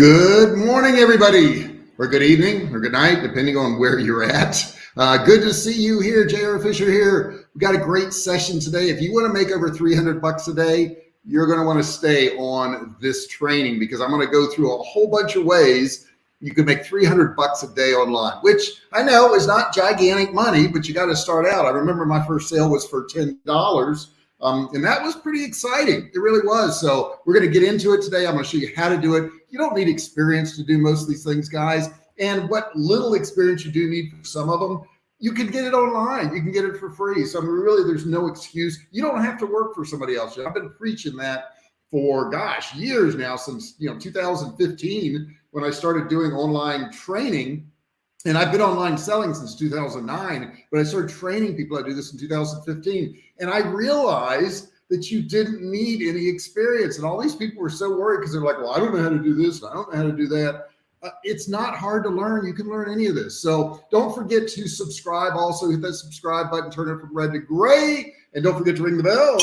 Good morning, everybody, or good evening, or good night, depending on where you're at. Uh, good to see you here, J.R. Fisher here. We got a great session today. If you want to make over 300 bucks a day, you're going to want to stay on this training because I'm going to go through a whole bunch of ways you can make 300 bucks a day online, which I know is not gigantic money, but you got to start out. I remember my first sale was for $10 um, and that was pretty exciting. It really was. So we're going to get into it today. I'm going to show you how to do it. You don't need experience to do most of these things, guys. And what little experience you do need for some of them, you can get it online. You can get it for free. So I mean, really, there's no excuse. You don't have to work for somebody else. I've been preaching that for gosh, years now, since you know 2015 when I started doing online training and I've been online selling since 2009, but I started training people. I do this in 2015. And I realized that you didn't need any experience. And all these people were so worried because they're like, well, I don't know how to do this. I don't know how to do that. Uh, it's not hard to learn. You can learn any of this. So don't forget to subscribe. Also hit that subscribe button, turn it from red to gray. And don't forget to ring the bell,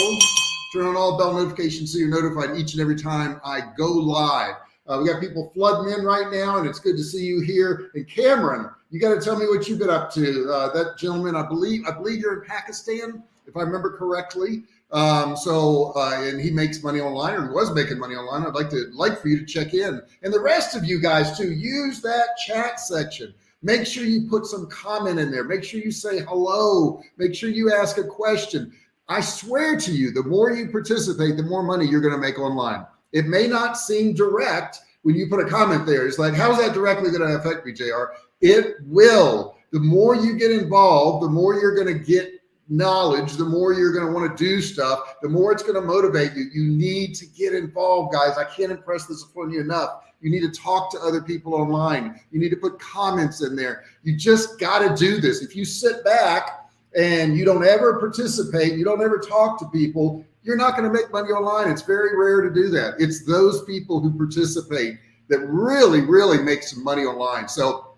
turn on all bell notifications so you're notified each and every time I go live. Uh, we got people flooding in right now, and it's good to see you here. And Cameron, you got to tell me what you've been up to. Uh, that gentleman, I believe, I believe you're in Pakistan, if I remember correctly. Um, so, uh, and he makes money online, or he was making money online. I'd like to like for you to check in, and the rest of you guys too. Use that chat section. Make sure you put some comment in there. Make sure you say hello. Make sure you ask a question. I swear to you, the more you participate, the more money you're going to make online. It may not seem direct when you put a comment there. It's like, how is that directly going to affect me, JR? It will. The more you get involved, the more you're going to get knowledge, the more you're going to want to do stuff, the more it's going to motivate you. You need to get involved, guys. I can't impress this upon you enough. You need to talk to other people online. You need to put comments in there. You just got to do this. If you sit back and you don't ever participate, you don't ever talk to people, you're not going to make money online. It's very rare to do that. It's those people who participate that really, really make some money online. So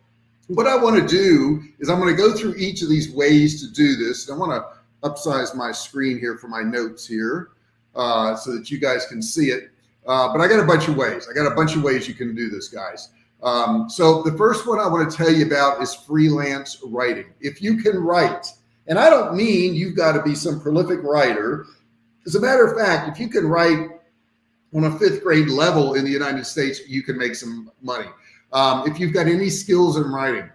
what I want to do is I'm going to go through each of these ways to do this. I want to upsize my screen here for my notes here uh, so that you guys can see it. Uh, but I got a bunch of ways. I got a bunch of ways you can do this, guys. Um, so the first one I want to tell you about is freelance writing. If you can write, and I don't mean you've got to be some prolific writer as a matter of fact, if you can write on a fifth grade level in the United States, you can make some money. Um, if you've got any skills in writing,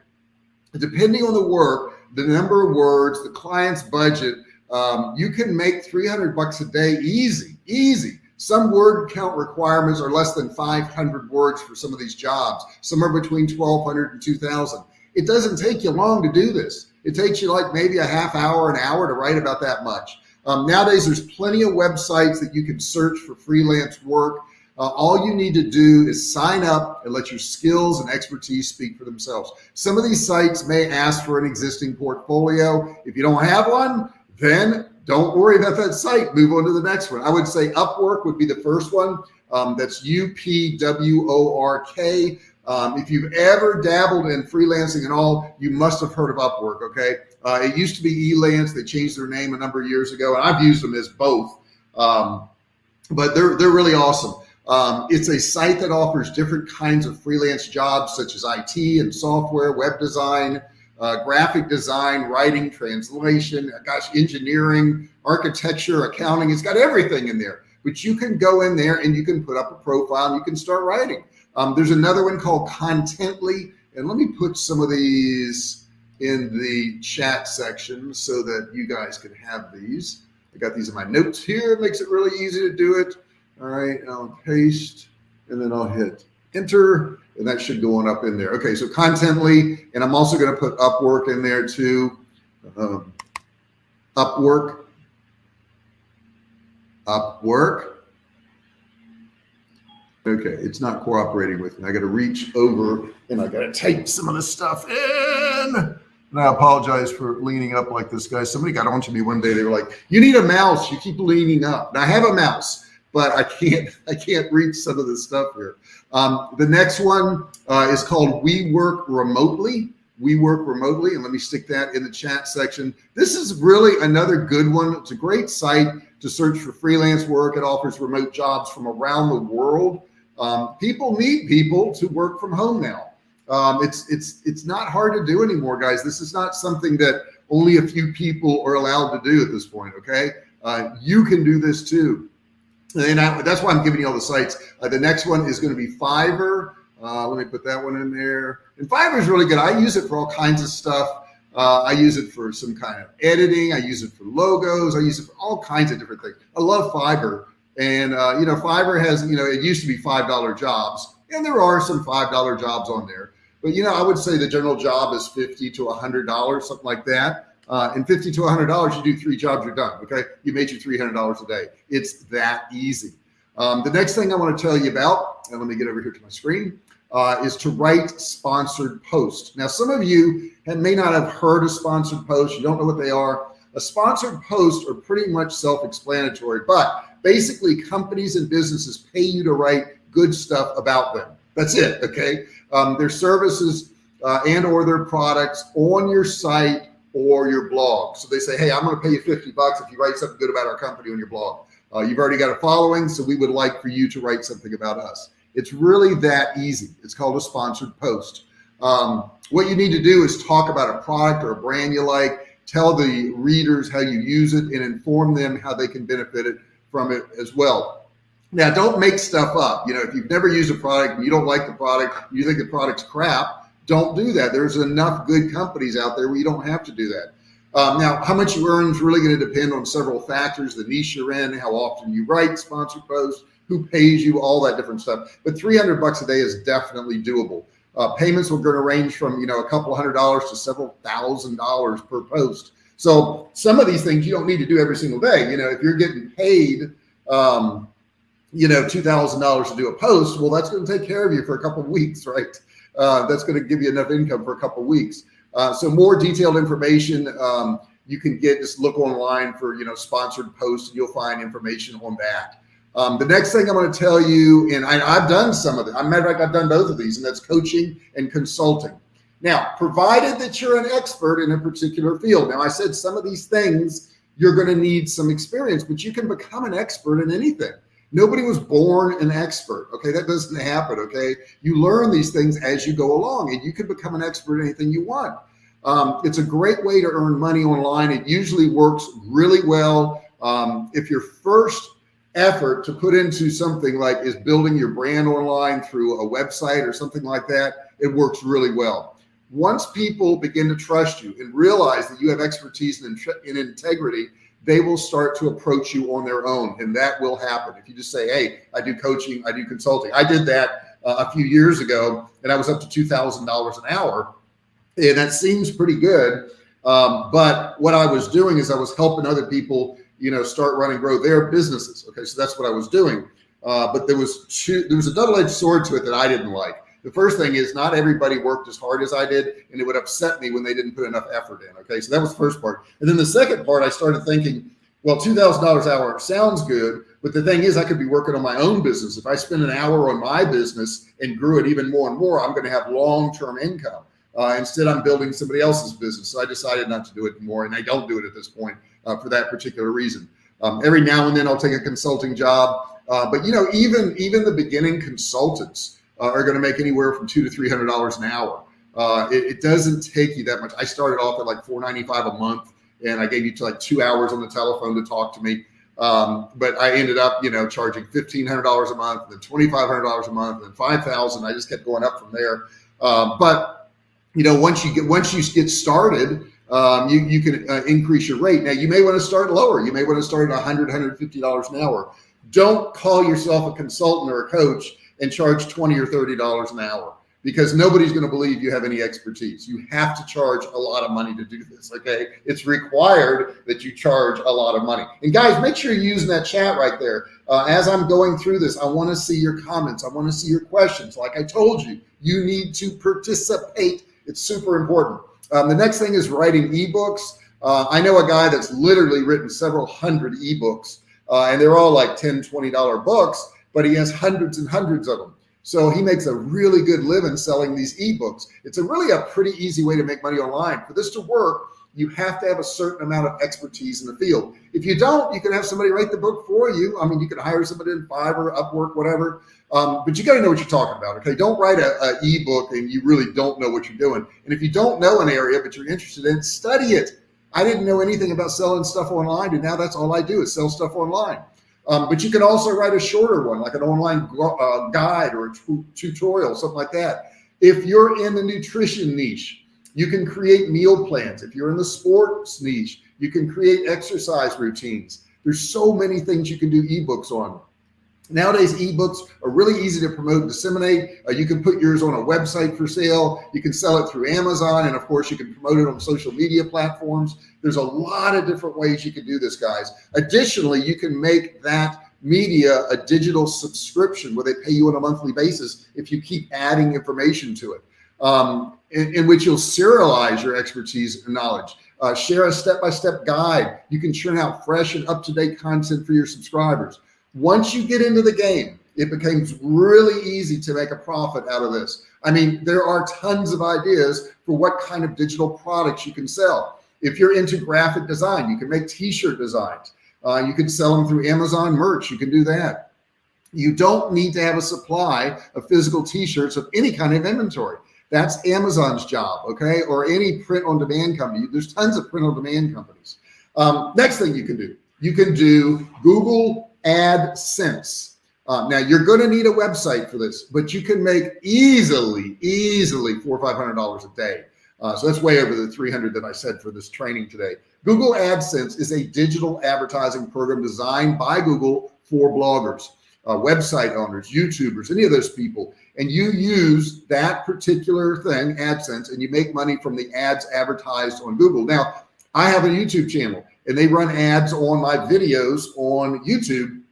depending on the work, the number of words, the client's budget, um, you can make 300 bucks a day easy, easy. Some word count requirements are less than 500 words for some of these jobs, somewhere between 1200 and 2000. It doesn't take you long to do this. It takes you like maybe a half hour, an hour to write about that much. Um, nowadays, there's plenty of websites that you can search for freelance work. Uh, all you need to do is sign up and let your skills and expertise speak for themselves. Some of these sites may ask for an existing portfolio. If you don't have one, then don't worry about that site. Move on to the next one. I would say Upwork would be the first one. Um, that's U-P-W-O-R-K. Um, if you've ever dabbled in freelancing at all, you must have heard of Upwork. Okay. Uh, it used to be Elance. They changed their name a number of years ago, and I've used them as both. Um, but they're they're really awesome. Um, it's a site that offers different kinds of freelance jobs, such as IT and software, web design, uh, graphic design, writing, translation, gosh, engineering, architecture, accounting. It's got everything in there. But you can go in there and you can put up a profile and you can start writing. Um, there's another one called Contently. And let me put some of these in the chat section so that you guys can have these. I got these in my notes here. It makes it really easy to do it. All right, I'll paste and then I'll hit enter and that should go on up in there. Okay, so Contently, and I'm also going to put Upwork in there too. Um, Upwork, Upwork. Okay, it's not cooperating with me. I got to reach over and I got to type some of the stuff in. And I apologize for leaning up like this guy. Somebody got onto me one day. They were like, you need a mouse. You keep leaning up. And I have a mouse, but I can't, I can't reach some of the stuff here. Um, the next one uh, is called We Work Remotely. We Work Remotely. And let me stick that in the chat section. This is really another good one. It's a great site to search for freelance work. It offers remote jobs from around the world. Um, people need people to work from home now. Um, it's it's it's not hard to do anymore, guys. This is not something that only a few people are allowed to do at this point. Okay, uh, you can do this too, and I, that's why I'm giving you all the sites. Uh, the next one is going to be Fiverr. Uh, let me put that one in there. And Fiverr is really good. I use it for all kinds of stuff. Uh, I use it for some kind of editing. I use it for logos. I use it for all kinds of different things. I love Fiverr. And, uh, you know, Fiverr has, you know, it used to be $5 jobs and there are some $5 jobs on there. But, you know, I would say the general job is 50 to $100, something like that. Uh, and 50 to $100, you do three jobs, you're done. Okay. You made your $300 a day. It's that easy. Um, the next thing I want to tell you about, and let me get over here to my screen, uh, is to write sponsored posts. Now, some of you have, may not have heard of sponsored posts. You don't know what they are. A sponsored post are pretty much self-explanatory, but basically companies and businesses pay you to write good stuff about them. That's it. Okay. Um, their services uh, and or their products on your site or your blog. So they say, Hey, I'm going to pay you 50 bucks if you write something good about our company on your blog. Uh, you've already got a following. So we would like for you to write something about us. It's really that easy. It's called a sponsored post. Um, what you need to do is talk about a product or a brand you like, tell the readers how you use it and inform them how they can benefit it from it as well. Now, don't make stuff up. You know, if you've never used a product you don't like the product, you think the product's crap, don't do that. There's enough good companies out there where you don't have to do that. Um, now, how much you earn is really going to depend on several factors, the niche you're in, how often you write sponsored posts, who pays you, all that different stuff. But 300 bucks a day is definitely doable. Uh, payments are going to range from, you know, a couple hundred dollars to several thousand dollars per post. So some of these things you don't need to do every single day. You know, if you're getting paid, um, you know, $2,000 to do a post, well, that's going to take care of you for a couple of weeks, right? Uh, that's going to give you enough income for a couple of weeks. Uh, so more detailed information um, you can get, just look online for, you know, sponsored posts and you'll find information on that. Um, the next thing I'm going to tell you, and I, have done some of it. I'm matter of fact, I've done both of these, and that's coaching and consulting. Now, provided that you're an expert in a particular field. Now, I said some of these things you're going to need some experience, but you can become an expert in anything. Nobody was born an expert. Okay, that doesn't happen. Okay, you learn these things as you go along, and you can become an expert in anything you want. Um, it's a great way to earn money online. It usually works really well. Um, if you're first effort to put into something like is building your brand online through a website or something like that, it works really well. Once people begin to trust you and realize that you have expertise and, in integrity, they will start to approach you on their own and that will happen. If you just say, Hey, I do coaching, I do consulting. I did that uh, a few years ago and I was up to $2,000 an hour and that seems pretty good. Um, but what I was doing is I was helping other people you know, start running, grow their businesses. Okay, so that's what I was doing. Uh, but there was two, there was a double-edged sword to it that I didn't like. The first thing is not everybody worked as hard as I did, and it would upset me when they didn't put enough effort in. Okay, so that was the first part. And then the second part, I started thinking, well, two thousand dollars an hour sounds good, but the thing is, I could be working on my own business. If I spend an hour on my business and grew it even more and more, I'm going to have long-term income. Uh, instead, I'm building somebody else's business. So I decided not to do it anymore, and I don't do it at this point uh, for that particular reason. Um, every now and then I'll take a consulting job, uh, but you know, even even the beginning consultants uh, are going to make anywhere from two to three hundred dollars an hour. Uh, it, it, doesn't take you that much. I started off at like four ninety five a month, and I gave you like two hours on the telephone to talk to me. Um, but I ended up, you know, charging fifteen hundred dollars a month, then twenty five hundred dollars a month, then five thousand. I just kept going up from there. Um, but you know, once you get once you get started, um, you, you can uh, increase your rate. Now you may want to start lower. You may want to start at 100, 150 dollars an hour. Don't call yourself a consultant or a coach and charge 20 or 30 dollars an hour because nobody's going to believe you have any expertise. You have to charge a lot of money to do this. Okay. It's required that you charge a lot of money. And guys, make sure you're using that chat right there. Uh, as I'm going through this, I want to see your comments. I want to see your questions. Like I told you, you need to participate. It's super important. Um, the next thing is writing ebooks. Uh, I know a guy that's literally written several hundred ebooks uh, and they're all like 10, $20 books, but he has hundreds and hundreds of them. So he makes a really good living selling these ebooks. It's a really a pretty easy way to make money online. For this to work, you have to have a certain amount of expertise in the field. If you don't, you can have somebody write the book for you. I mean, you can hire somebody in Fiverr, Upwork, whatever. Um, but you got to know what you're talking about. Okay, don't write a, a ebook and you really don't know what you're doing. And if you don't know an area but you're interested in, study it. I didn't know anything about selling stuff online, and now that's all I do is sell stuff online. Um, but you can also write a shorter one, like an online uh, guide or a tutorial, something like that. If you're in the nutrition niche, you can create meal plans. If you're in the sports niche, you can create exercise routines. There's so many things you can do ebooks on. Nowadays, ebooks are really easy to promote and disseminate. Uh, you can put yours on a website for sale. You can sell it through Amazon. And of course, you can promote it on social media platforms. There's a lot of different ways you can do this, guys. Additionally, you can make that media a digital subscription where they pay you on a monthly basis if you keep adding information to it, um, in, in, which you'll serialize your expertise and knowledge. Uh, share a step-by-step -step guide. You can churn out fresh and up-to-date content for your subscribers. Once you get into the game, it becomes really easy to make a profit out of this. I mean, there are tons of ideas for what kind of digital products you can sell. If you're into graphic design, you can make t-shirt designs. Uh, you can sell them through Amazon merch. You can do that. You don't need to have a supply of physical t-shirts of any kind of inventory. That's Amazon's job, okay? Or any print on demand company. There's tons of print on demand companies. Um, next thing you can do, you can do Google AdSense. Uh, now you're going to need a website for this, but you can make easily, easily four or five hundred dollars a day. Uh, so that's way over the 300 that I said for this training today. Google AdSense is a digital advertising program designed by Google for bloggers, uh, website owners, YouTubers, any of those people. And you use that particular thing, AdSense, and you make money from the ads advertised on Google. Now, I have a YouTube channel and they run ads on my videos on YouTube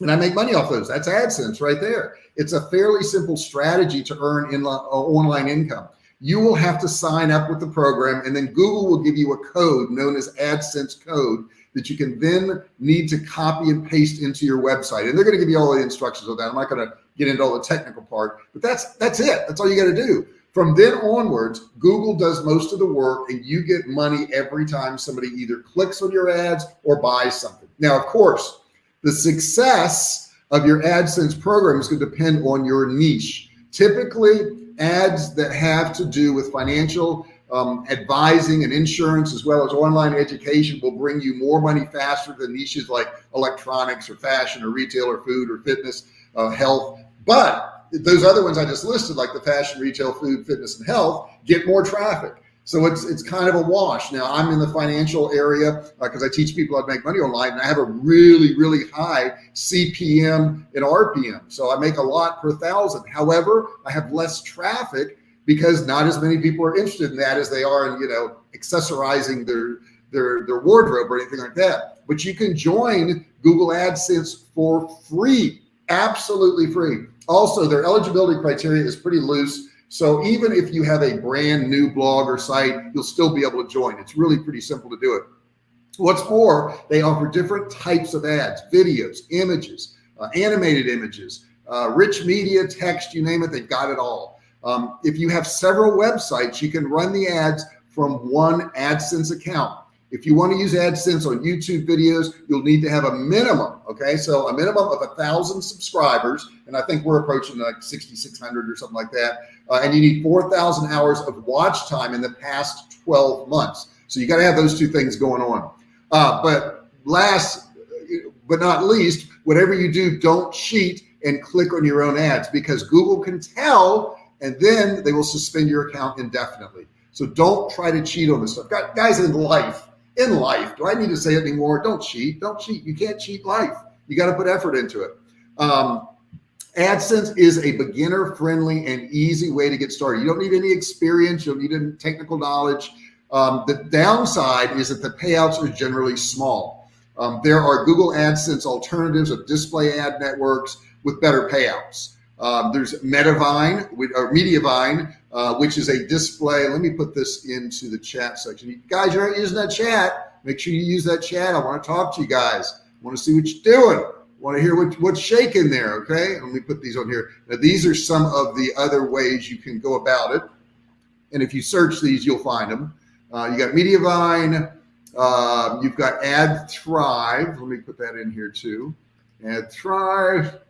and I make money off those. That's AdSense right there. It's a fairly simple strategy to earn in uh, online income. You will have to sign up with the program and then Google will give you a code known as AdSense code that you can then need to copy and paste into your website. And they're going to give you all the instructions of that. I'm not going to get into all the technical part, but that's, that's it. That's all you got to do. From then onwards, Google does most of the work and you get money every time somebody either clicks on your ads or buys something. Now, of course, the success of your AdSense program is going to depend on your niche. Typically, ads that have to do with financial um, advising and insurance, as well as online education will bring you more money faster than niches like electronics or fashion or retail or food or fitness, uh, health. But those other ones I just listed, like the fashion, retail, food, fitness, and health, get more traffic. So it's it's kind of a wash. Now I'm in the financial area because uh, I teach people how to make money online, and I have a really really high CPM and RPM. So I make a lot per thousand. However, I have less traffic because not as many people are interested in that as they are in you know accessorizing their their their wardrobe or anything like that. But you can join Google AdSense for free, absolutely free. Also, their eligibility criteria is pretty loose. So even if you have a brand new blog or site, you'll still be able to join. It's really pretty simple to do it. What's more, they offer different types of ads, videos, images, uh, animated images, uh, rich media, text, you name it, they've got it all. Um, if you have several websites, you can run the ads from one AdSense account. If you want to use AdSense on YouTube videos, you'll need to have a minimum. Okay. So a minimum of a thousand subscribers. And I think we're approaching like 6,600 or something like that. Uh, and you need 4,000 hours of watch time in the past 12 months. So you got to have those two things going on. Uh, but last but not least, whatever you do, don't cheat and click on your own ads because Google can tell and then they will suspend your account indefinitely. So don't try to cheat on this stuff. Got guys in life, in life. Do I need to say it anymore? Don't cheat. Don't cheat. You can't cheat life. You got to put effort into it. Um, AdSense is a beginner friendly and easy way to get started. You don't need any experience. You don't need any technical knowledge. Um, the downside is that the payouts are generally small. Um, there are Google AdSense alternatives of display ad networks with better payouts. Um, there's Metavine or Mediavine, uh, which is a display. Let me put this into the chat section. You guys, you're not using that chat. Make sure you use that chat. I want to talk to you guys. I want to see what you're doing. I want to hear what, what's shaking there. Okay. Let me put these on here. Now, these are some of the other ways you can go about it. And if you search these, you'll find them. Uh, you got Mediavine. Uh, you've got Ad Thrive. Let me put that in here too. Ad Thrive.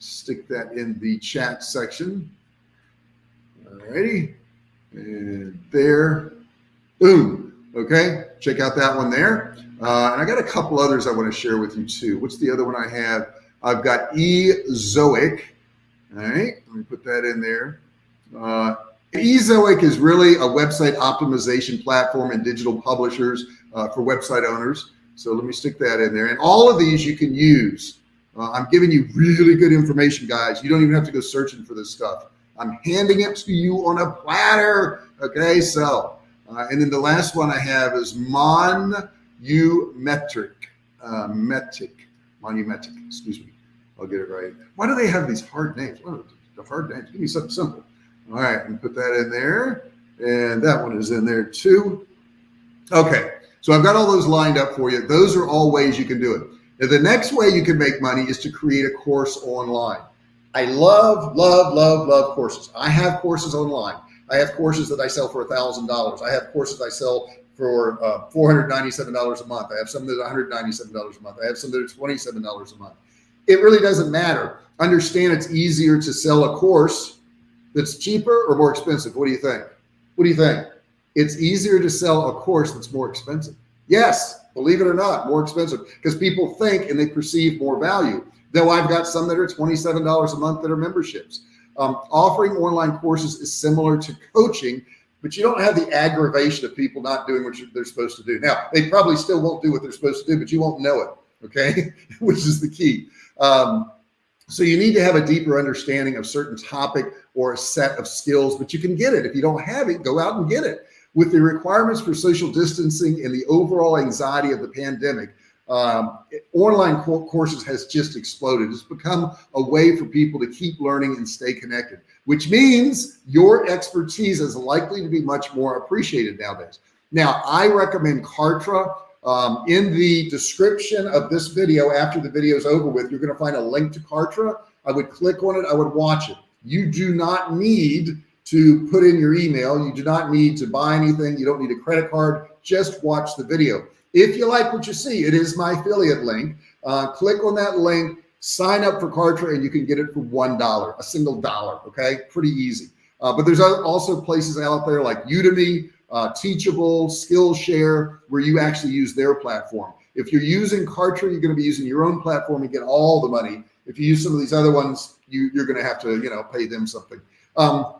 Stick that in the chat section. Alrighty. And there. Boom. Okay. Check out that one there. Uh, and I got a couple others I want to share with you too. What's the other one I have? I've got Ezoic. All right. Let me put that in there. Uh, Ezoic is really a website optimization platform and digital publishers uh, for website owners. So let me stick that in there. And all of these you can use. Uh, I'm giving you really good information, guys. You don't even have to go searching for this stuff. I'm handing it to you on a platter. Okay, so, uh, and then the last one I have is Monumetric, uh, Metric, Monumetric, excuse me. I'll get it right. Why do they have these hard names? The hard names? Give me something simple. All right, and put that in there. And that one is in there too. Okay, so I've got all those lined up for you. Those are all ways you can do it. Now, the next way you can make money is to create a course online. I love, love, love, love courses. I have courses online. I have courses that I sell for a thousand dollars. I have courses I sell for uh, $497 a month. I have some that are $197 a month. I have some that are $27 a month. It really doesn't matter. Understand it's easier to sell a course that's cheaper or more expensive. What do you think? What do you think? It's easier to sell a course that's more expensive. Yes, believe it or not, more expensive because people think and they perceive more value. Though I've got some that are $27 a month that are memberships. Um, offering online courses is similar to coaching, but you don't have the aggravation of people not doing what they're supposed to do. Now, they probably still won't do what they're supposed to do, but you won't know it. Okay. Which is the key. Um, so you need to have a deeper understanding of certain topic or a set of skills, but you can get it. If you don't have it, go out and get it. With the requirements for social distancing and the overall anxiety of the pandemic, um, online courses has just exploded. It's become a way for people to keep learning and stay connected, which means your expertise is likely to be much more appreciated nowadays. Now, I recommend Kartra. Um, in the description of this video, after the video is over with, you're going to find a link to Kartra. I would click on it. I would watch it. You do not need to put in your email. You do not need to buy anything. You don't need a credit card. Just watch the video. If you like what you see, it is my affiliate link. Uh, click on that link, sign up for Kartra, and you can get it for $1, a single dollar. Okay. Pretty easy. Uh, but there's also places out there like Udemy, uh, Teachable, Skillshare, where you actually use their platform. If you're using Kartra, you're going to be using your own platform and get all the money. If you use some of these other ones, you, you're going to have to, you know, pay them something. Um,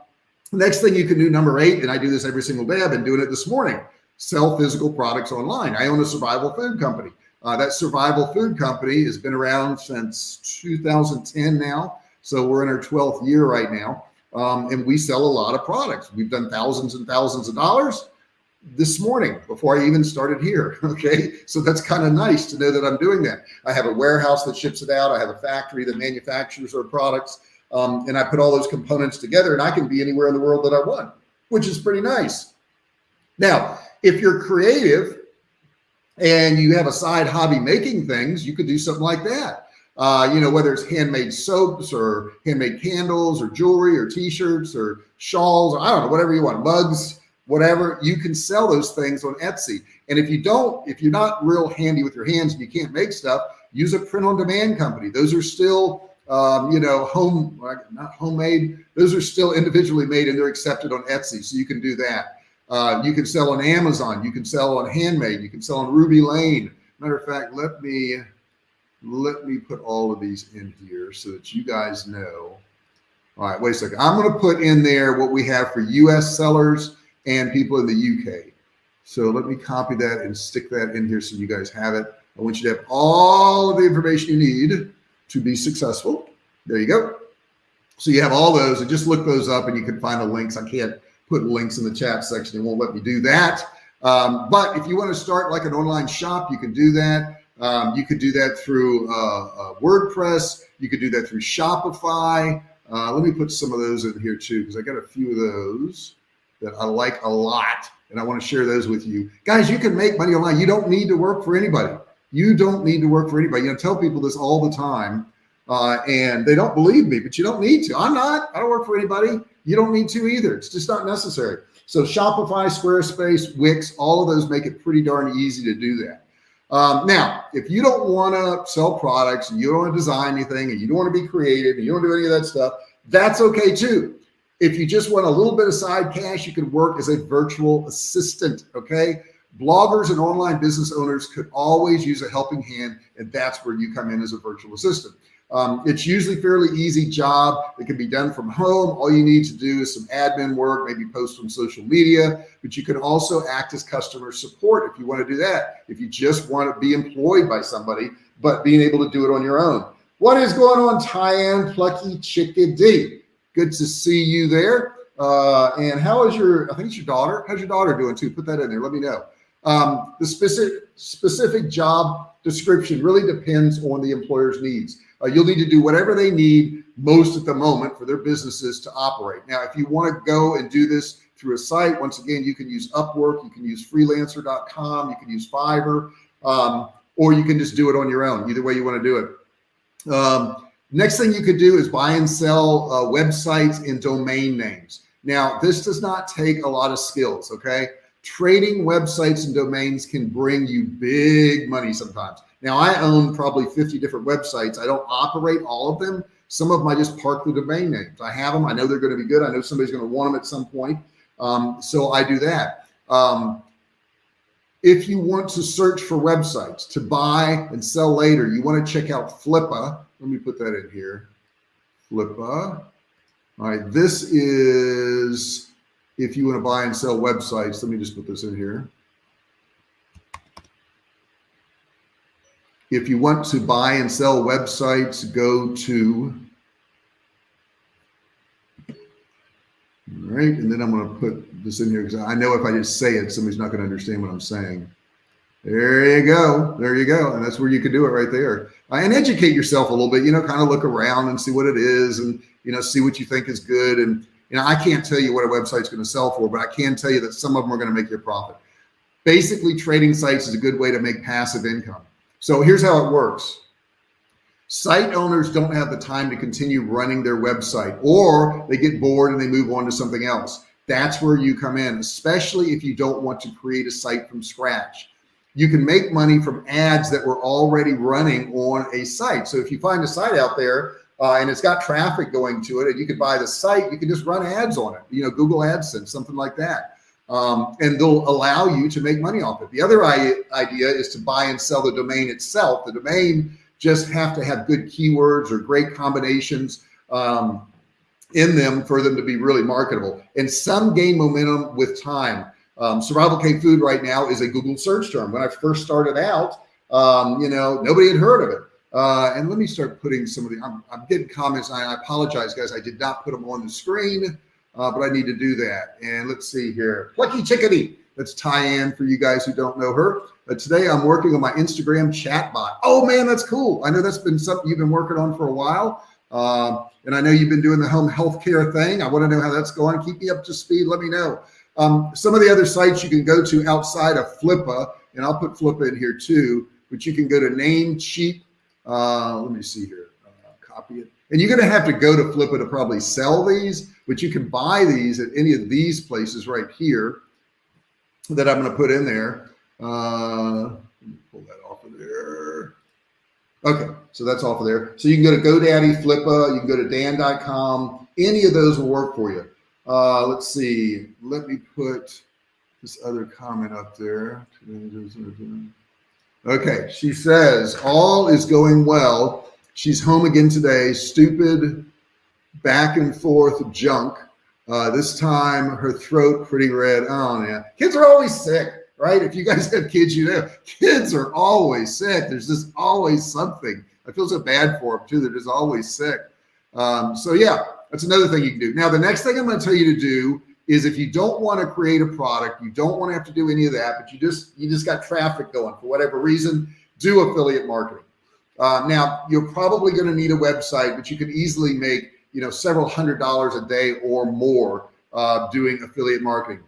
next thing you can do, number eight, and I do this every single day. I've been doing it this morning. Sell physical products online. I own a survival food company. Uh, that survival food company has been around since 2010 now. So we're in our 12th year right now um, and we sell a lot of products. We've done thousands and thousands of dollars this morning before I even started here. Okay. So that's kind of nice to know that I'm doing that. I have a warehouse that ships it out. I have a factory that manufactures our products. Um, and I put all those components together and I can be anywhere in the world that I want, which is pretty nice. Now, if you're creative and you have a side hobby making things, you could do something like that uh, you know, whether it's handmade soaps or handmade candles or jewelry or t-shirts or shawls or I don't know, whatever you want, mugs, whatever, you can sell those things on Etsy. And if you don't, if you're not real handy with your hands and you can't make stuff, use a print on demand company. Those are still, um, you know, home, not homemade. Those are still individually made and they're accepted on Etsy. So you can do that. Uh, you can sell on Amazon. You can sell on Handmade. You can sell on Ruby Lane. Matter of fact, let me, let me put all of these in here so that you guys know. All right, wait a second. I'm going to put in there what we have for US sellers and people in the UK. So let me copy that and stick that in here so you guys have it. I want you to have all of the information you need to be successful. There you go. So you have all those and just look those up and you can find the links. I can't put links in the chat section. It won't let me do that. Um, but if you want to start like an online shop, you can do that. Um, you could do that through uh, uh, WordPress. You could do that through Shopify. Uh, let me put some of those in here too, because I got a few of those that I like a lot and I want to share those with you. Guys, you can make money online. You don't need to work for anybody. You don't need to work for anybody. You know, tell people this all the time uh, and they don't believe me, but you don't need to. I'm not, I don't work for anybody. You don't need to either. It's just not necessary. So Shopify, Squarespace, Wix, all of those make it pretty darn easy to do that. Um, now, if you don't want to sell products and you don't want to design anything and you don't want to be creative and you don't do any of that stuff, that's okay too. If you just want a little bit of side cash, you can work as a virtual assistant. Okay. Bloggers and online business owners could always use a helping hand, and that's where you come in as a virtual assistant. Um, it's usually fairly easy job. It can be done from home. All you need to do is some admin work, maybe post on social media, but you can also act as customer support if you want to do that. If you just want to be employed by somebody, but being able to do it on your own. What is going on, Tyann Plucky Chickadee? Good to see you there. Uh, and how is your, I think it's your daughter. How's your daughter doing too? Put that in there. Let me know. Um, the specific specific job description really depends on the employer's needs. Uh, you'll need to do whatever they need most at the moment for their businesses to operate. Now, if you want to go and do this through a site, once again, you can use Upwork, you can use freelancer.com, you can use Fiverr, um, or you can just do it on your own. Either way you want to do it. Um, next thing you could do is buy and sell uh, websites and domain names. Now, this does not take a lot of skills, okay? Trading websites and domains can bring you big money sometimes. Now I own probably 50 different websites. I don't operate all of them. Some of them I just park the domain names. I have them. I know they're going to be good. I know somebody's going to want them at some point. Um, so I do that. Um, if you want to search for websites to buy and sell later, you want to check out Flippa. Let me put that in here. Flippa. All right. This is if you want to buy and sell websites. Let me just put this in here. If you want to buy and sell websites, go to, all right, and then I'm going to put this in here because I know if I just say it, somebody's not going to understand what I'm saying. There you go. There you go. And that's where you can do it right there. Uh, and educate yourself a little bit, you know, kind of look around and see what it is and, you know, see what you think is good. And, you know, I can't tell you what a website's going to sell for, but I can tell you that some of them are going to make you a profit. Basically, trading sites is a good way to make passive income. So here's how it works. Site owners don't have the time to continue running their website or they get bored and they move on to something else. That's where you come in, especially if you don't want to create a site from scratch. You can make money from ads that were already running on a site. So if you find a site out there uh, and it's got traffic going to it and you could buy the site, you can just run ads on it, you know, Google AdSense, something like that um, and they'll allow you to make money off it. The other idea is to buy and sell the domain itself. The domain just have to have good keywords or great combinations um, in them for them to be really marketable. And some gain momentum with time. Um, Survival K food right now is a Google search term. When I first started out, um, you know, nobody had heard of it. Uh, and let me start putting some of the, I'm, I'm getting comments. I, I apologize, guys. I did not put them on the screen uh, but I need to do that. And let's see here. Plucky Chickadee. That's Tyann for you guys who don't know her. But today I'm working on my Instagram chatbot. Oh man, that's cool. I know that's been something you've been working on for a while. Uh, and I know you've been doing the home healthcare thing. I want to know how that's going. Keep me up to speed. Let me know. Um, some of the other sites you can go to outside of Flippa, and I'll put Flippa in here too, but you can go to Namecheap. Uh, let me see here, uh, copy it. And you're going to have to go to Flippa to probably sell these, but you can buy these at any of these places right here that I'm going to put in there. Uh, pull that off of there. Okay, so that's off of there. So you can go to GoDaddy, Flippa, you can go to Dan.com. Any of those will work for you. Uh, let's see. Let me put this other comment up there. Okay, she says, all is going well. She's home again today. Stupid back and forth junk. Uh, this time her throat pretty red. Oh yeah, kids are always sick, right? If you guys have kids, you know, kids are always sick. There's just always something. I feel so bad for them too. They're just always sick. Um, so yeah, that's another thing you can do. Now, the next thing I'm going to tell you to do is if you don't want to create a product, you don't want to have to do any of that, but you just you just got traffic going for whatever reason, do affiliate marketing. Uh, now, you're probably going to need a website, but you can easily make you know, several hundred dollars a day or more uh, doing affiliate marketing.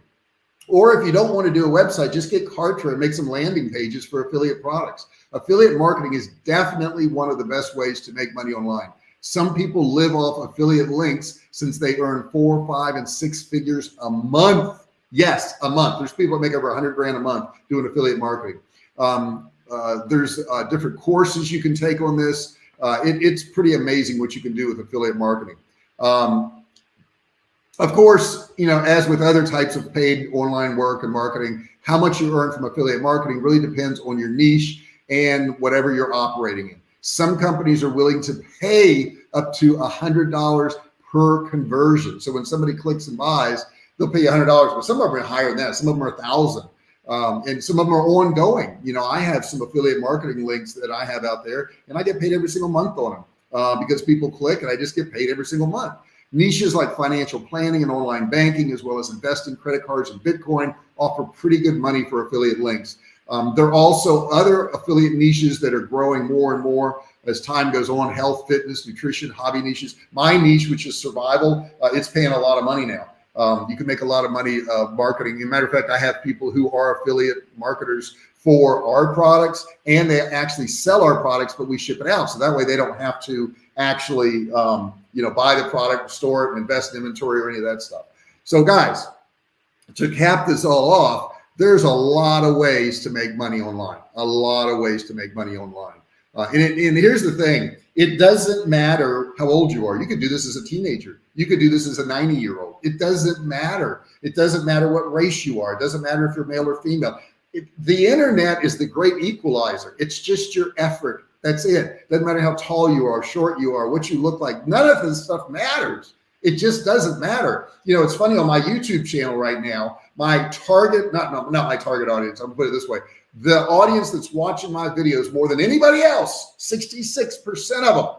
Or if you don't want to do a website, just get Kartra and make some landing pages for affiliate products. Affiliate marketing is definitely one of the best ways to make money online. Some people live off affiliate links since they earn four, five, and six figures a month Yes, a month. There's people that make over 100 grand a month doing affiliate marketing. Um, uh, there's uh, different courses you can take on this. Uh, it, it's pretty amazing what you can do with affiliate marketing. Um, of course, you know, as with other types of paid online work and marketing, how much you earn from affiliate marketing really depends on your niche and whatever you're operating in. Some companies are willing to pay up to a hundred dollars per conversion. So when somebody clicks and buys, they'll pay a hundred dollars, but some of them are higher than that. Some of them are a thousand. Um, and some of them are ongoing. You know, I have some affiliate marketing links that I have out there and I get paid every single month on them uh, because people click and I just get paid every single month. Niches like financial planning and online banking, as well as investing, credit cards, and Bitcoin offer pretty good money for affiliate links. Um, there are also other affiliate niches that are growing more and more as time goes on, health, fitness, nutrition, hobby niches. My niche, which is survival, uh, it's paying a lot of money now. Um, you can make a lot of money uh, marketing. As a matter of fact, I have people who are affiliate marketers for our products and they actually sell our products, but we ship it out. So that way they don't have to actually, um, you know, buy the product, store it, invest in inventory or any of that stuff. So guys, to cap this all off, there's a lot of ways to make money online, a lot of ways to make money online. Uh, and, it, and here's the thing, it doesn't matter how old you are. You could do this as a teenager. You could do this as a 90 year old. It doesn't matter. It doesn't matter what race you are. It doesn't matter if you're male or female. It, the internet is the great equalizer. It's just your effort. That's it. Doesn't matter how tall you are, short you are, what you look like. None of this stuff matters. It just doesn't matter. You know, it's funny on my YouTube channel right now, my target, not, not, not my target audience, I'm gonna put it this way. The audience that's watching my videos more than anybody else, 66% of them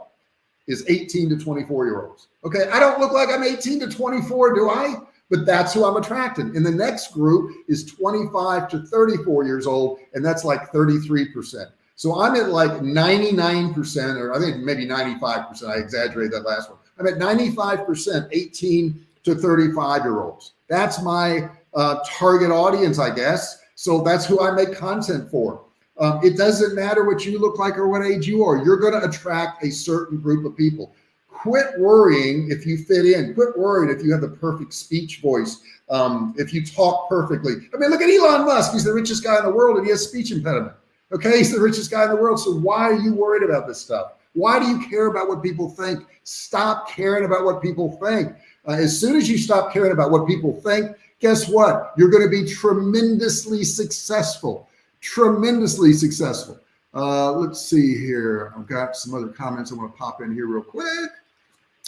is 18 to 24 year olds. Okay. I don't look like I'm 18 to 24, do I? But that's who I'm attracting. And the next group is 25 to 34 years old. And that's like 33%. So I'm at like 99%, or I think maybe 95%. I exaggerated that last one. I'm at 95% 18 to 35 year olds. That's my uh, target audience, I guess. So that's who I make content for. Um, it doesn't matter what you look like or what age you are. You're going to attract a certain group of people. Quit worrying if you fit in. Quit worrying if you have the perfect speech voice. Um, if you talk perfectly. I mean, look at Elon Musk. He's the richest guy in the world and he has speech impediment. Okay, he's the richest guy in the world. So why are you worried about this stuff? Why do you care about what people think? Stop caring about what people think. Uh, as soon as you stop caring about what people think, guess what? You're going to be tremendously successful, tremendously successful. Uh, let's see here. I've got some other comments I want to pop in here real quick.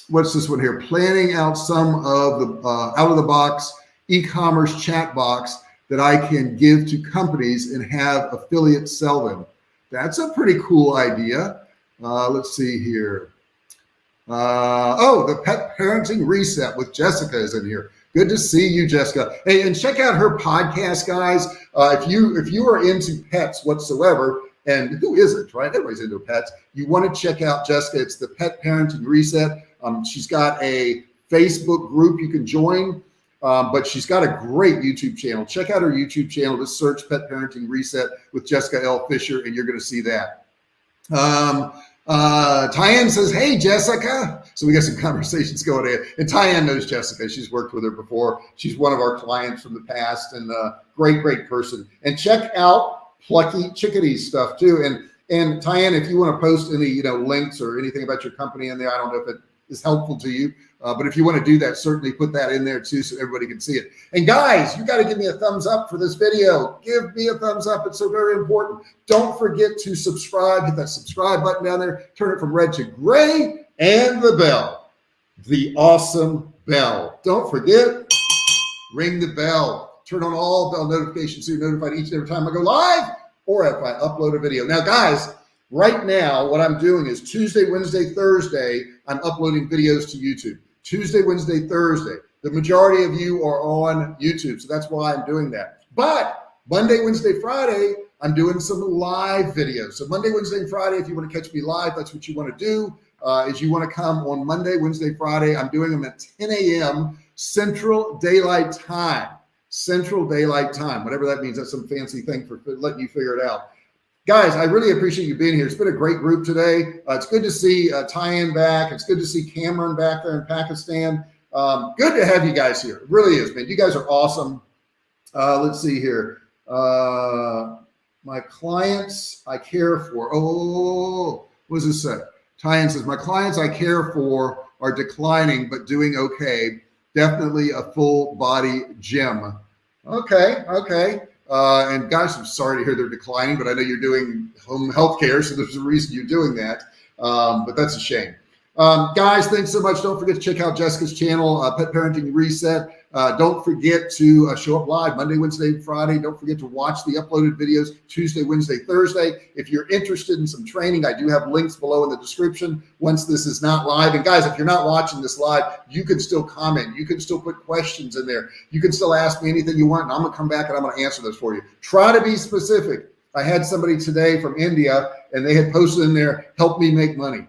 What's this one here? Planning out some of the uh, out of the box e-commerce chat box that I can give to companies and have affiliates sell them. That's a pretty cool idea. Uh, let's see here. Uh, oh, the pet parenting reset with Jessica is in here. Good to see you, Jessica. Hey, and check out her podcast, guys. Uh, if you if you are into pets whatsoever, and who isn't, right? Everybody's into pets. You want to check out Jessica. It's the Pet Parenting Reset. Um, she's got a Facebook group you can join, um, but she's got a great YouTube channel. Check out her YouTube channel. Just search Pet Parenting Reset with Jessica L. Fisher, and you're going to see that. Um, uh, Tyann says, Hey, Jessica. So we got some conversations going in. And Tyann knows Jessica. She's worked with her before. She's one of our clients from the past and uh, great, great person. And check out Plucky Chickadee stuff too. And and Tyann, if you want to post any, you know, links or anything about your company in there, I don't know if it is helpful to you. Uh, but if you want to do that, certainly put that in there too so everybody can see it. And guys, you got to give me a thumbs up for this video. Give me a thumbs up. It's so very important. Don't forget to subscribe. Hit that subscribe button down there. Turn it from red to gray and the bell. The awesome bell. Don't forget, ring the bell. Turn on all bell notifications so you're notified each and every time I go live or if I upload a video. Now, guys, right now, what I'm doing is Tuesday, Wednesday, Thursday, I'm uploading videos to YouTube. Tuesday, Wednesday, Thursday. The majority of you are on YouTube, so that's why I'm doing that. But Monday, Wednesday, Friday, I'm doing some live videos. So Monday, Wednesday, and Friday, if you want to catch me live, that's what you want to do. Uh, is you want to come on Monday, Wednesday, Friday. I'm doing them at 10 a.m. Central Daylight Time. Central Daylight Time, whatever that means. That's some fancy thing for letting you figure it out guys, I really appreciate you being here. It's been a great group today. Uh, it's good to see uh, Tyann back. It's good to see Cameron back there in Pakistan. Um, good to have you guys here. It really is, man. You guys are awesome. Uh, let's see here. Uh, my clients I care for. Oh, what does this say? Tyann says, my clients I care for are declining, but doing okay. Definitely a full body gym. Okay. Okay. Uh, and guys, I'm sorry to hear they're declining, but I know you're doing home health care. So there's a reason you're doing that. Um, but that's a shame. Um, guys, thanks so much. Don't forget to check out Jessica's channel, uh, Pet Parenting Reset. Uh, don't forget to uh, show up live Monday, Wednesday, Friday. Don't forget to watch the uploaded videos Tuesday, Wednesday, Thursday. If you're interested in some training, I do have links below in the description once this is not live. And guys, if you're not watching this live, you can still comment. You can still put questions in there. You can still ask me anything you want, and I'm to come back and I'm to answer those for you. Try to be specific. I had somebody today from India, and they had posted in there, help me make money.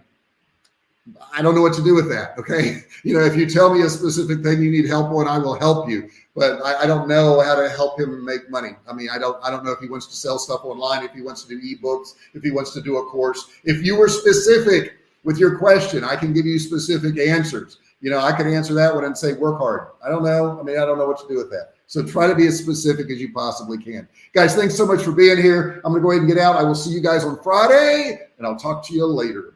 I don't know what to do with that. Okay. You know, if you tell me a specific thing you need help on, I will help you, but I, I, don't know how to help him make money. I mean, I don't, I don't know if he wants to sell stuff online, if he wants to do eBooks, if he wants to do a course. If you were specific with your question, I can give you specific answers. You know, I can answer that one and say, work hard. I don't know. I mean, I don't know what to do with that. So try to be as specific as you possibly can. Guys, thanks so much for being here. I'm going to go ahead and get out. I will see you guys on Friday and I'll talk to you later.